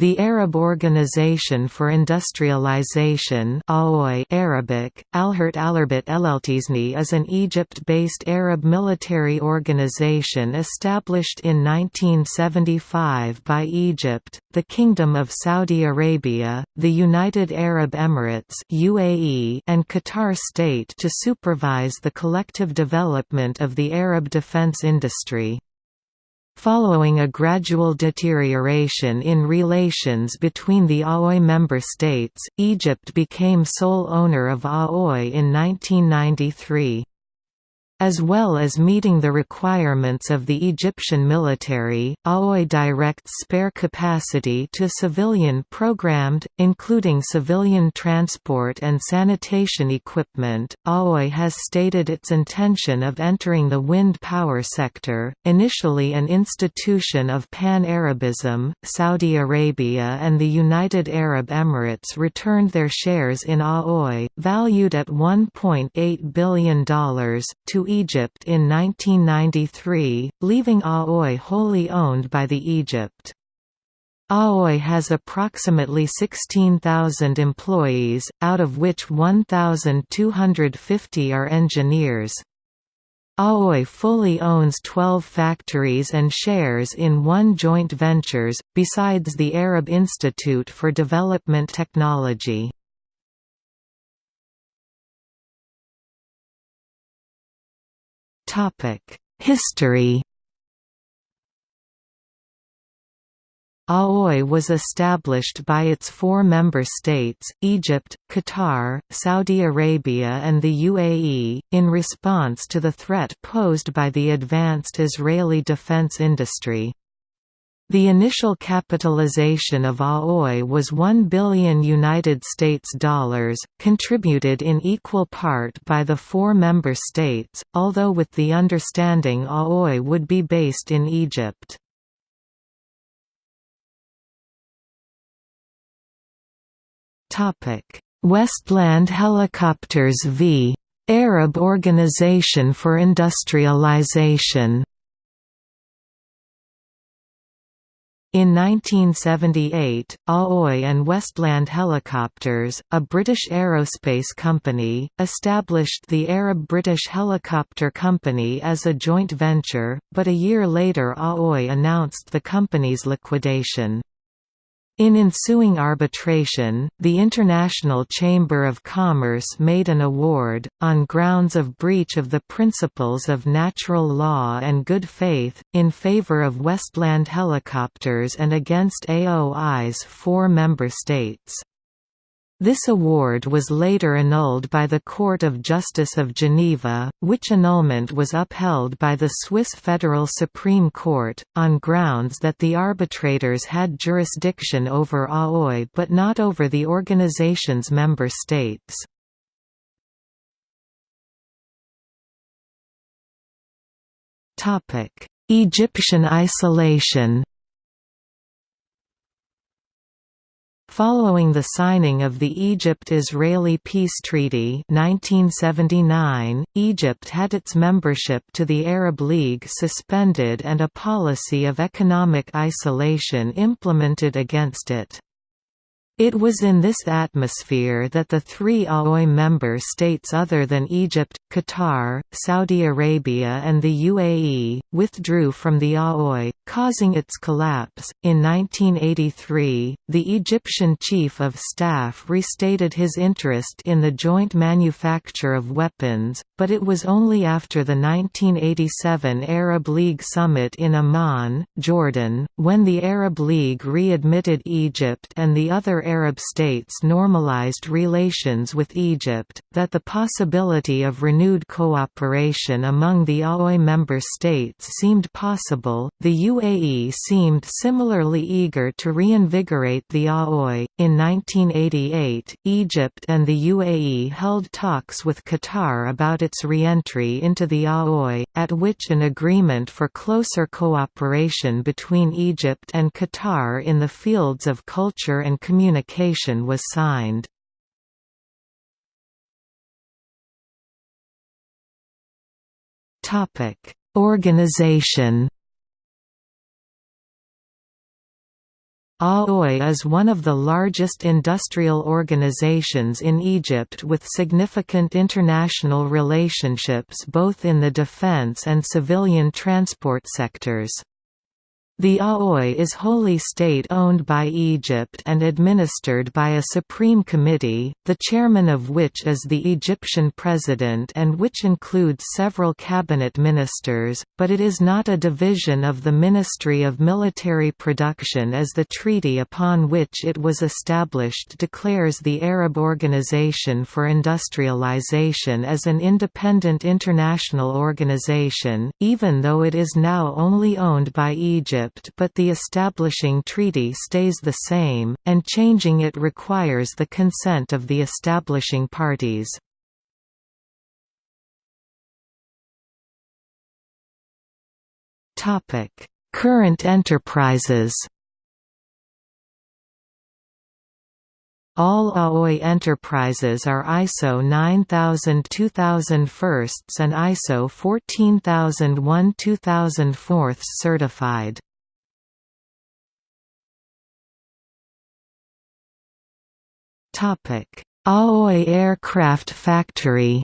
The Arab Organization for Industrialization Arabic, Alhert Alarbit Eleltizni is an Egypt-based Arab military organization established in 1975 by Egypt, the Kingdom of Saudi Arabia, the United Arab Emirates UAE, and Qatar State to supervise the collective development of the Arab defense industry. Following a gradual deterioration in relations between the AOI member states, Egypt became sole owner of AOI in 1993 as well as meeting the requirements of the Egyptian military, AOI directs spare capacity to civilian programmed, including civilian transport and sanitation equipment. AOI has stated its intention of entering the wind power sector, initially an institution of Pan-Arabism. Saudi Arabia and the United Arab Emirates returned their shares in AOI, valued at $1.8 billion, to Egypt in 1993, leaving AOI wholly owned by the Egypt. AOI has approximately 16,000 employees, out of which 1,250 are engineers. AOI fully owns 12 factories and shares in one joint ventures, besides the Arab Institute for Development Technology. History AOI was established by its four member states, Egypt, Qatar, Saudi Arabia and the UAE, in response to the threat posed by the advanced Israeli defense industry. The initial capitalization of AOI was 1 billion United States dollars, contributed in equal part by the four member states, although with the understanding AOI would be based in Egypt. Westland Helicopters v. Arab Organization for Industrialization In 1978, AOI and Westland Helicopters, a British aerospace company, established the Arab-British Helicopter Company as a joint venture, but a year later AOI announced the company's liquidation. In ensuing arbitration, the International Chamber of Commerce made an award, on grounds of breach of the principles of natural law and good faith, in favor of Westland Helicopters and against AOI's four member states. This award was later annulled by the Court of Justice of Geneva, which annulment was upheld by the Swiss Federal Supreme Court, on grounds that the arbitrators had jurisdiction over AOI but not over the organization's member states. Egyptian isolation Following the signing of the Egypt–Israeli Peace Treaty 1979, Egypt had its membership to the Arab League suspended and a policy of economic isolation implemented against it. It was in this atmosphere that the three AOI member states other than Egypt, Qatar, Saudi Arabia and the UAE, withdrew from the AOI, causing its collapse. In 1983, the Egyptian Chief of Staff restated his interest in the joint manufacture of weapons, but it was only after the 1987 Arab League summit in Amman, Jordan, when the Arab League readmitted Egypt and the other Arab states normalized relations with Egypt, that the possibility of renewed cooperation among the AOI member states seemed possible. The UAE seemed similarly eager to reinvigorate the AOI. In 1988, Egypt and the UAE held talks with Qatar about its re-entry into the AOI, at which an agreement for closer cooperation between Egypt and Qatar in the fields of culture and communication was signed. Organization AOI is one of the largest industrial organizations in Egypt with significant international relationships both in the defense and civilian transport sectors. The AOI is wholly state-owned by Egypt and administered by a Supreme Committee, the chairman of which is the Egyptian president and which includes several cabinet ministers, but it is not a division of the Ministry of Military Production as the treaty upon which it was established declares the Arab Organization for Industrialization as an independent international organization, even though it is now only owned by Egypt Egypt but the establishing treaty stays the same, and changing it requires the consent of the establishing parties. Current enterprises All AOI enterprises are ISO 9000 2001 and ISO 14001 2004 certified. Aoi Aircraft Factory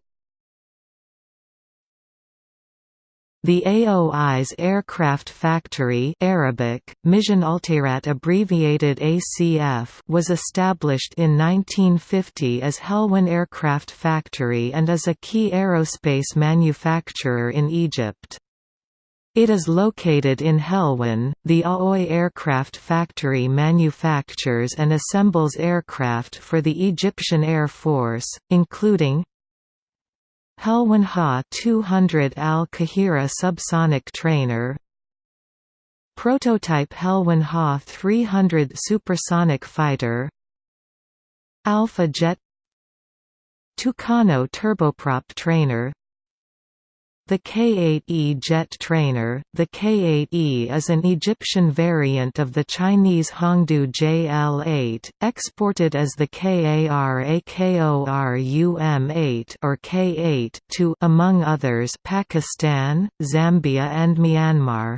The AOI's aircraft factory Arabic, Mission Altirat abbreviated ACF was established in 1950 as Helwan Aircraft Factory and is a key aerospace manufacturer in Egypt. It is located in Helwan. The Aoi Aircraft Factory manufactures and assembles aircraft for the Egyptian Air Force, including Helwan Ha 200 Al Qahira subsonic trainer, prototype Helwan Ha 300 supersonic fighter, Alpha Jet Tucano turboprop trainer the K-8E jet trainer, the K-8E is an Egyptian variant of the Chinese Hongdu JL-8, exported as the Karakorum-8 or K-8 to among others Pakistan, Zambia and Myanmar.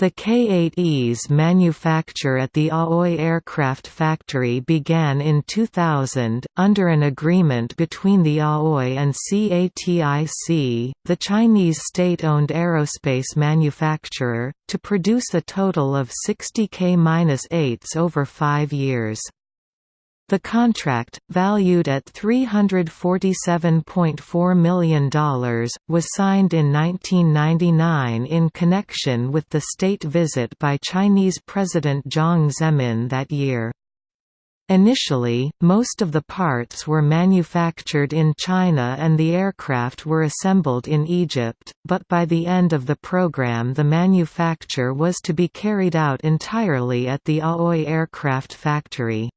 The K-8Es manufacture at the Aoi Aircraft Factory began in 2000, under an agreement between the Aoi and CATIC, the Chinese state-owned aerospace manufacturer, to produce a total of 60 K-8s over five years. The contract, valued at $347.4 million, was signed in 1999 in connection with the state visit by Chinese President Jiang Zemin that year. Initially, most of the parts were manufactured in China and the aircraft were assembled in Egypt, but by the end of the program the manufacture was to be carried out entirely at the Aoi aircraft factory.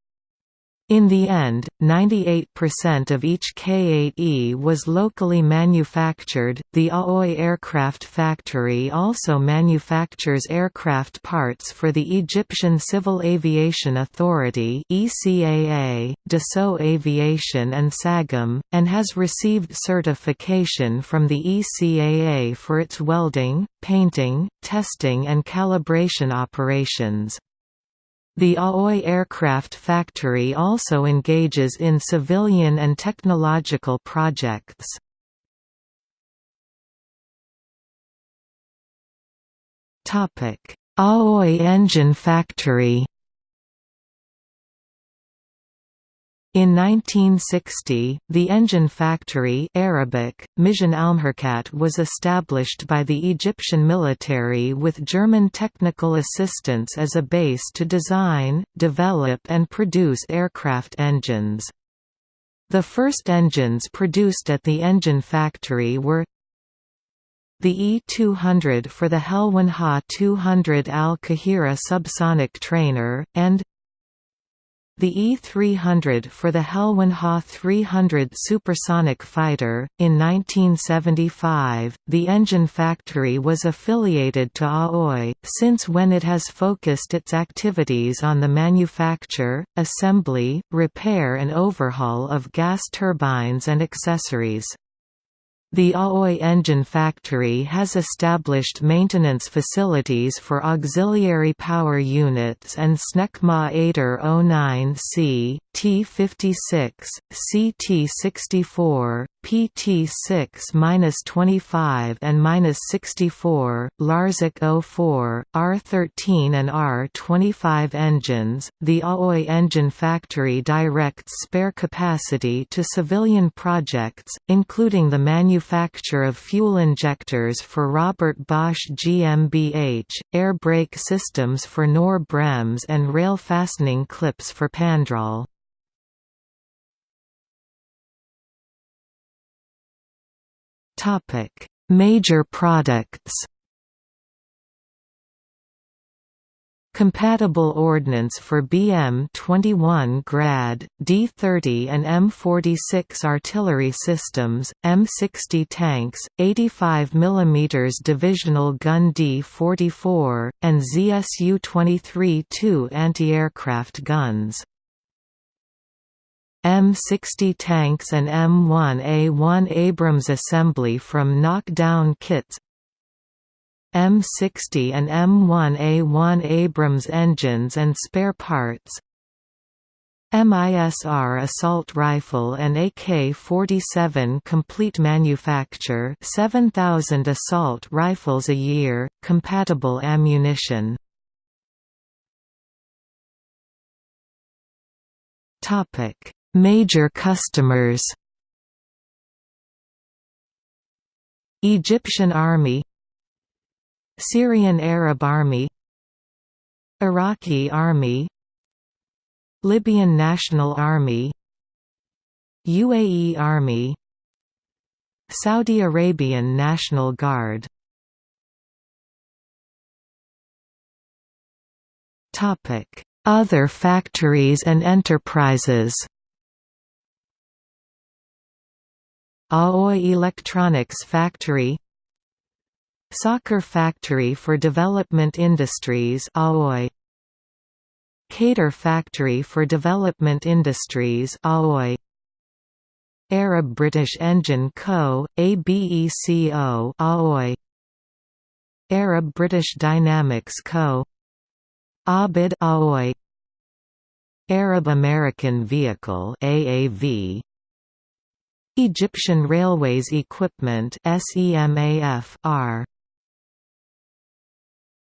In the end, 98% of each K-8E was locally manufactured. The Aoi Aircraft Factory also manufactures aircraft parts for the Egyptian Civil Aviation Authority (ECAA), Dassault Aviation and Sagem, and has received certification from the ECAA for its welding, painting, testing and calibration operations. The Aoi Aircraft Factory also engages in civilian and technological projects. Aoi Engine Factory In 1960, the engine factory Arabic, was established by the Egyptian military with German technical assistance as a base to design, develop and produce aircraft engines. The first engines produced at the engine factory were the E-200 for the Helwan Ha 200 Al-Qahira subsonic trainer, and the E-300 for the Helwan Ha 300 supersonic fighter. In 1975, the engine factory was affiliated to Aoi, since when it has focused its activities on the manufacture, assembly, repair and overhaul of gas turbines and accessories. The Aoi engine factory has established maintenance facilities for auxiliary power units and SNECMA 809C, T56, CT64, PT6-25 and 64, Larzac 04, R13 and R25 engines. The Aoi engine factory directs spare capacity to civilian projects, including the manufacture of fuel injectors for Robert Bosch GmbH, air brake systems for Knorr-Bremse and rail fastening clips for Pandrol. Topic: Major products. Compatible ordnance for BM-21 Grad, D-30 and M-46 artillery systems, M-60 tanks, 85 mm divisional gun D-44, and ZSU-23-2 anti-aircraft guns. M60 tanks and M1A1 Abrams assembly from knockdown kits M60 and M1A1 Abrams engines and spare parts. MISR assault rifle and AK-47 complete manufacture 7,000 assault rifles a year, compatible ammunition. Major customers. Egyptian Army Syrian Arab Army Iraqi Army Libyan National Army UAE Army Saudi Arabian National Guard. Other factories and enterprises. Aoi Electronics Factory Sakr Factory for Development Industries Aoi Kader Factory for Development Industries Aoi Arab British Engine Co. ABECO Aoi Arab British Dynamics Co. Abid Aoi Arab American Vehicle AAV Egyptian Railways Equipment SEMAF R